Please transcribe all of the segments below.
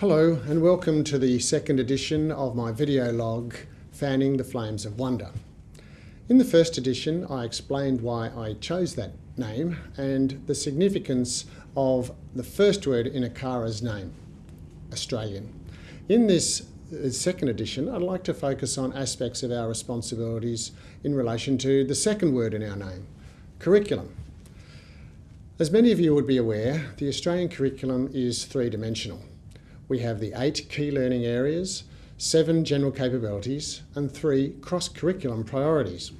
Hello and welcome to the second edition of my video log, Fanning the Flames of Wonder. In the first edition I explained why I chose that name and the significance of the first word in ACARA's name, Australian. In this uh, second edition I'd like to focus on aspects of our responsibilities in relation to the second word in our name, curriculum. As many of you would be aware, the Australian curriculum is three-dimensional we have the eight key learning areas, seven general capabilities, and three cross-curriculum priorities.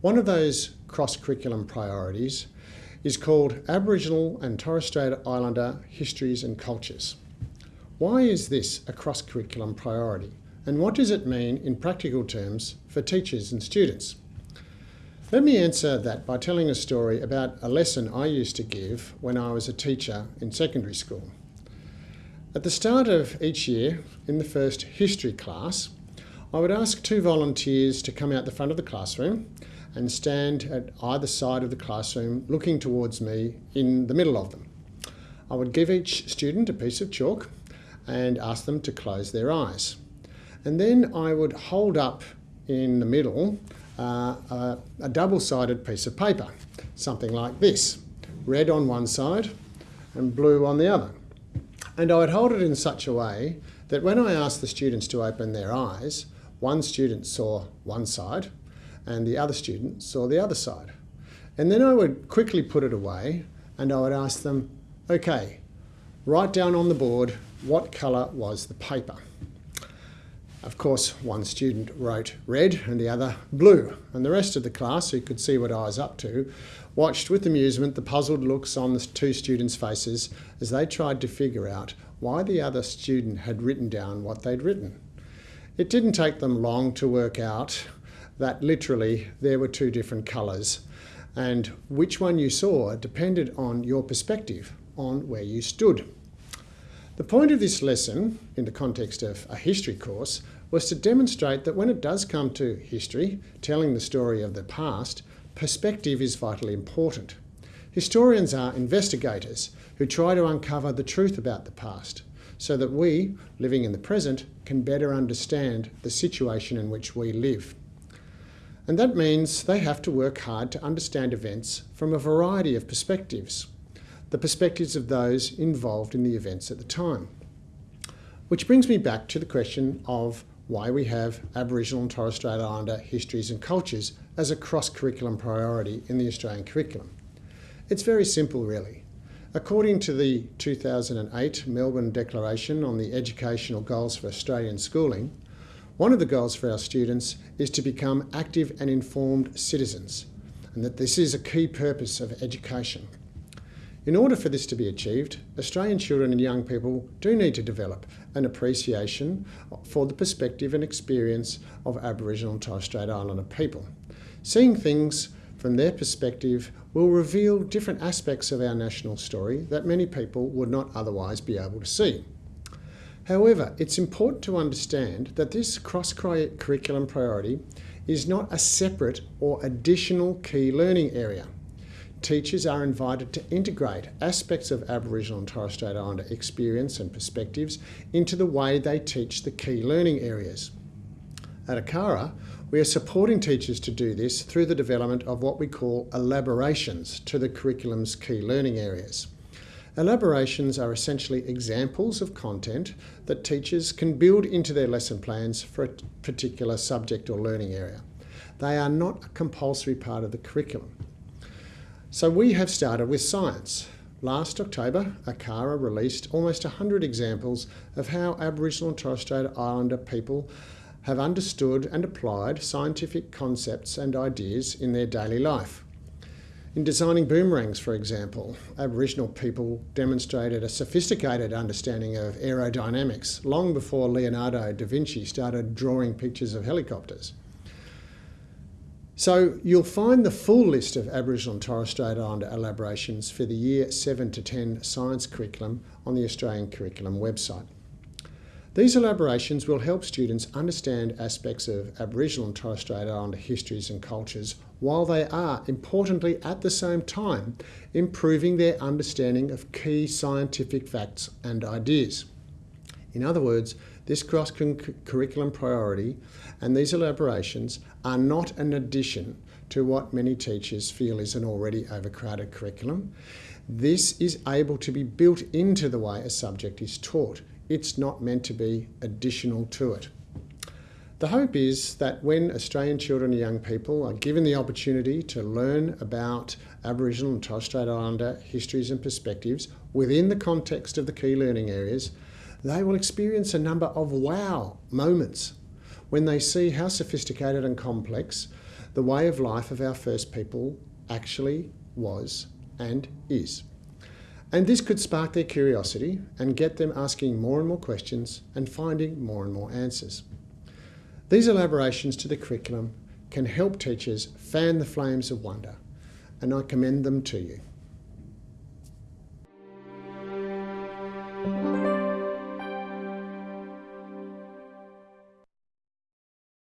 One of those cross-curriculum priorities is called Aboriginal and Torres Strait Islander Histories and Cultures. Why is this a cross-curriculum priority? And what does it mean in practical terms for teachers and students? Let me answer that by telling a story about a lesson I used to give when I was a teacher in secondary school. At the start of each year, in the first history class, I would ask two volunteers to come out the front of the classroom and stand at either side of the classroom looking towards me in the middle of them. I would give each student a piece of chalk and ask them to close their eyes. And then I would hold up in the middle uh, a, a double-sided piece of paper, something like this, red on one side and blue on the other. And I would hold it in such a way that when I asked the students to open their eyes, one student saw one side and the other student saw the other side. And then I would quickly put it away and I would ask them, okay, write down on the board what colour was the paper. Of course, one student wrote red and the other blue, and the rest of the class, who could see what I was up to, watched with amusement the puzzled looks on the two students' faces as they tried to figure out why the other student had written down what they'd written. It didn't take them long to work out that literally there were two different colours, and which one you saw depended on your perspective, on where you stood. The point of this lesson, in the context of a history course, was to demonstrate that when it does come to history, telling the story of the past, perspective is vitally important. Historians are investigators who try to uncover the truth about the past so that we, living in the present, can better understand the situation in which we live. And that means they have to work hard to understand events from a variety of perspectives, the perspectives of those involved in the events at the time. Which brings me back to the question of why we have Aboriginal and Torres Strait Islander histories and cultures as a cross-curriculum priority in the Australian curriculum. It's very simple really. According to the 2008 Melbourne Declaration on the Educational Goals for Australian Schooling, one of the goals for our students is to become active and informed citizens, and that this is a key purpose of education. In order for this to be achieved, Australian children and young people do need to develop an appreciation for the perspective and experience of Aboriginal and Torres Strait Islander people. Seeing things from their perspective will reveal different aspects of our national story that many people would not otherwise be able to see. However, it's important to understand that this cross-curriculum priority is not a separate or additional key learning area teachers are invited to integrate aspects of Aboriginal and Torres Strait Islander experience and perspectives into the way they teach the key learning areas. At ACARA, we are supporting teachers to do this through the development of what we call elaborations to the curriculum's key learning areas. Elaborations are essentially examples of content that teachers can build into their lesson plans for a particular subject or learning area. They are not a compulsory part of the curriculum. So we have started with science. Last October, ACARA released almost 100 examples of how Aboriginal and Torres Strait Islander people have understood and applied scientific concepts and ideas in their daily life. In designing boomerangs, for example, Aboriginal people demonstrated a sophisticated understanding of aerodynamics long before Leonardo da Vinci started drawing pictures of helicopters. So you'll find the full list of Aboriginal and Torres Strait Islander elaborations for the Year 7 to 10 science curriculum on the Australian Curriculum website. These elaborations will help students understand aspects of Aboriginal and Torres Strait Islander histories and cultures while they are, importantly at the same time, improving their understanding of key scientific facts and ideas. In other words, this cross curriculum priority and these elaborations are not an addition to what many teachers feel is an already overcrowded curriculum. This is able to be built into the way a subject is taught. It's not meant to be additional to it. The hope is that when Australian children and young people are given the opportunity to learn about Aboriginal and Torres Strait Islander histories and perspectives within the context of the key learning areas, they will experience a number of wow moments when they see how sophisticated and complex the way of life of our first people actually was and is. And this could spark their curiosity and get them asking more and more questions and finding more and more answers. These elaborations to the curriculum can help teachers fan the flames of wonder, and I commend them to you.